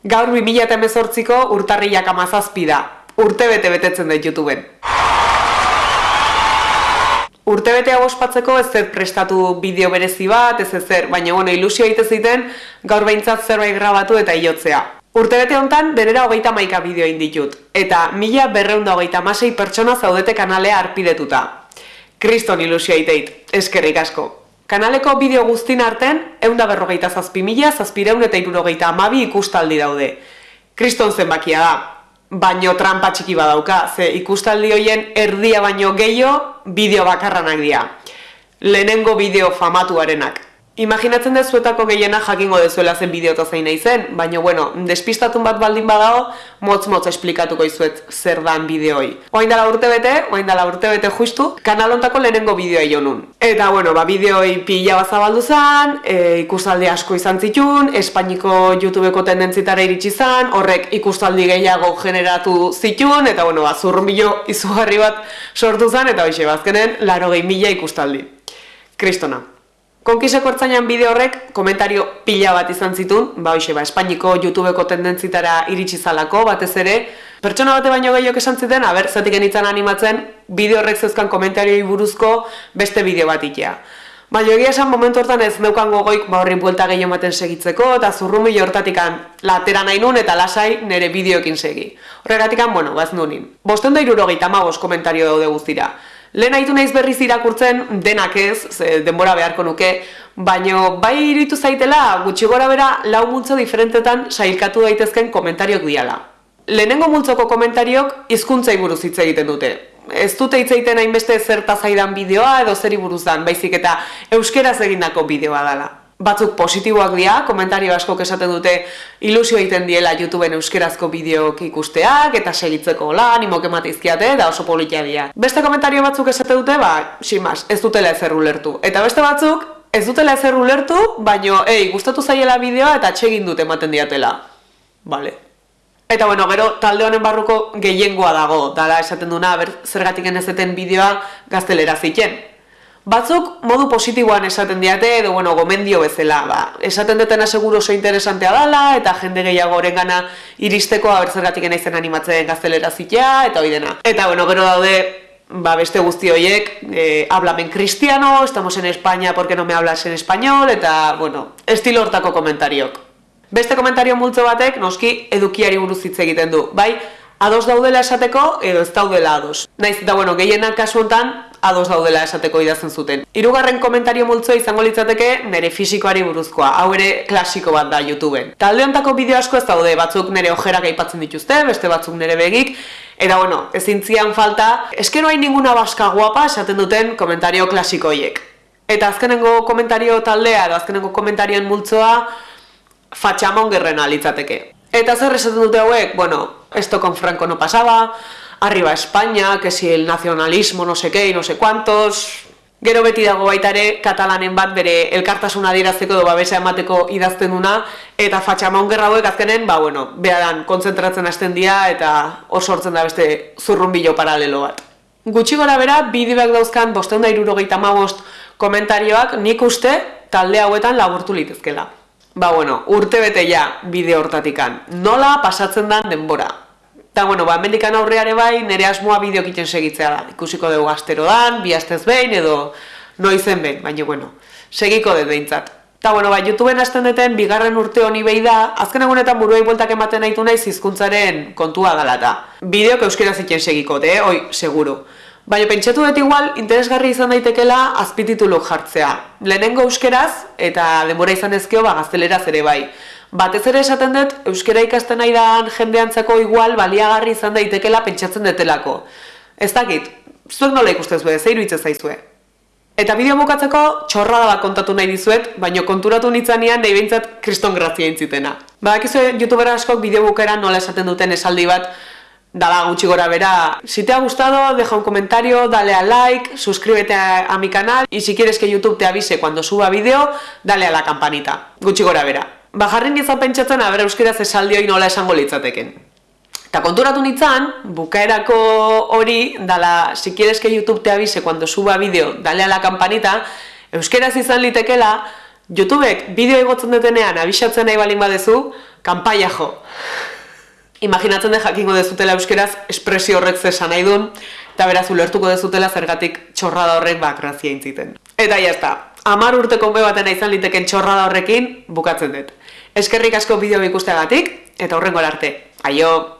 Gaur 2018ko urtarriak amazazpi da. Urte bete betetzen da YouTubeen. Urte bete hau ospatzeko ez zer prestatu bideo berezi bat, ez zer, baina bueno, ilusio egite ziten gaur behintzat zerbait grabatu eta iotzea. Urte bete honetan, denera hogeita maika bideo inditut, eta mila berreunda hogeita masei pertsona zaudete kanalea arpidetuta. Kriston ilusio egiteit, eskerrik asko. Kanaleko bideo guztin arten, eunda berrogeita zazpi mila, zazpireun eta irurogeita amabi ikustaldi daude. Kriston zenbakia da, baino trampa txiki badauka, ze ikustaldi hoien erdia baino gehiago bideo bakarranak dira. Lehenengo bideo famatuarenak. Imaginatzen dezuetako gehiena jakingo dezuela zen bideota zein nahi zen, baina bueno, despistatun bat baldin badago, motz-motz esplikatuko izuet zer dan bideoi. Oain dala urte bete, oain dala urte bete justu, kanalontako lehenengo bideoa jonun. Eta bueno, ba, bideoi pila bazabaldu zen, e, ikustaldi asko izan zitun, Espainiko YouTubeko tendentzitara iritsi zen, horrek ikustaldi gehiago generatu zitun, eta bueno, ba, zurrumbilo izugarri bat sortu zen, eta hoxe, bazkenen, laro gehi mila ikustaldi. Kristona. Konkiseko ertzainan bideo horrek komentario pila bat izan zitun, ba hoxe, ba, Espainiko YouTubeko tendentzitara iritsi zalako, batez ere, pertsona bate baino gehiok esan ziten, aber, zatik genitzen animatzen, bideo horrek zeuzkan komentarioi buruzko beste bideo bat itea. Baina egia esan momentu hortan ez neukan gogoik ba horri buelta gehiago ematen segitzeko, eta zurrumi hortatikan latera nahi nun eta lasai nire bideoekin segi. Horregatikan, bueno, baz nunin. Bosten da irurogeita magos komentario daude guztira. Lehen haitu naiz berriz irakurtzen denak ez, ze denbora beharko nuke, baino bai iritu zaitela gutxi gora bera lau multzo diferentetan sailkatu daitezken komentariok diala. Lehenengo multzoko komentariok hizkuntzai buruz hitz egiten dute. Ez dute hitz egiten hainbeste zerta zaidan bideoa edo zeri buruz dan, baizik eta euskeraz egindako bideoa dela batzuk positiboak dira, komentario asko esaten dute ilusio egiten diela YouTubeen euskerazko bideok ikusteak eta segitzeko lan, animo emateizkiate da oso politia dira. Beste komentario batzuk esaten dute, ba, simas, ez dutela ezer ulertu. Eta beste batzuk, ez dutela ezer ulertu, baino, ei, gustatu zaiela bideoa eta txegin dute ematen diatela. Vale. Eta bueno, gero talde honen barruko gehiengoa dago, dala esaten duna, ber, zergatik enezeten bideoa gaztelera ziken. Batzuk modu positiboan esaten diate edo bueno, gomendio bezala, ba, esaten dutena seguro oso interesantea dala eta jende gehiago orengana iristeko abertzergatik naizen animatzen gaztelera zitea eta hori dena. Eta bueno, gero daude ba, beste guzti horiek, eh, hablamen cristiano, estamos en España porque no me hablas en español eta bueno, estilo hortako komentariok. Beste komentario multzo batek noski edukiari buruz hitz egiten du, bai? Ados daudela esateko edo ez daudela ados. Naiz eta bueno, gehienak kasu hontan ados daudela esateko idazten zuten. Hirugarren komentario multzoa izango litzateke nere fisikoari buruzkoa. Hau ere klasiko bat da YouTubeen. Talde hontako bideo asko ez daude, batzuk nere ojerak aipatzen dituzte, beste batzuk nere begik. Eta bueno, ezin zian falta, eskero hain ninguna baska guapa esaten duten komentario klasikoiek. Eta azkenengo komentario taldea edo azkenengo komentarioen multzoa fatxamon gerrena litzateke. Eta zer esaten dute hauek? Bueno, esto con Franco no pasaba, arriba España, que si el nacionalismo no sé qué y no sé cuántos... Gero beti dago baita ere katalanen bat bere elkartasuna adierazteko edo babesa emateko idazten duna eta fatxamaun gerra hauek azkenen, ba bueno, behadan konzentratzen hasten dira eta hor sortzen da beste zurrunbilo paralelo bat. Gutxi gora bera, bideoak dauzkan bosteunda irurogeita magost komentarioak nik uste talde hauetan laburtu litezkela. Ba bueno, urte bete ja bideo hortatikan. Nola pasatzen dan denbora? Eta, bueno, ba, mendikan aurreare bai, nire asmoa bideo kiten segitzea da. Ikusiko dugu gaztero dan, bi astez behin, edo noizen behin, baina, bueno, segiko dut behintzat. Eta, bueno, ba, YouTubeen hasten duten, bigarren urte honi behi da, azken egunetan buruei bueltak ematen nahitu nahi zizkuntzaren kontua galata. Bideok euskera zitzen segiko, de, oi, seguru. Baina pentsatu dut igual, interesgarri izan daitekela azpititulu jartzea. Lehenengo euskeraz, eta denbora izan ezkeo, ba, gazteleraz ere bai. Batez ere esaten dut, euskera ikasten nahi da jendeantzako igual baliagarri izan daitekela pentsatzen detelako. Ez dakit, zuek nola ikustez bede, zeiru hitz zaizue. Eta bideo bukatzeko txorra da kontatu nahi dizuet, baino konturatu nitzanean nahi behintzat kriston grazia intzitena. Badakizue youtubera askok bideo bukera nola esaten duten esaldi bat, dala gutxi gora bera. Si te ha gustado, deja un comentario, dale a like, suscríbete a, a mi canal, y si quieres que YouTube te avise cuando suba vídeo, dale a la campanita. Gutxi gora bera ba jarri nizan pentsatzen aber euskeraz esaldioi nola esango litzateken. Eta konturatu nintzen, bukaerako hori, dala, si quieres que YouTube te avise cuando suba vídeo, dale a la campanita, euskeraz izan litekela, YouTubek bideo egotzen detenean abisatzen nahi balin badezu, kanpaia jo. Imaginatzen den jakingo dezutela euskeraz espresio horrek zesan nahi duen, eta beraz ulertuko dezutela zergatik txorrada horrek bak grazia intziten. Eta jazta, amar urteko be baten izan liteken txorrada horrekin bukatzen dut. Eskerrik asko bideo ikusteagatik, eta horrengo arte. Aio!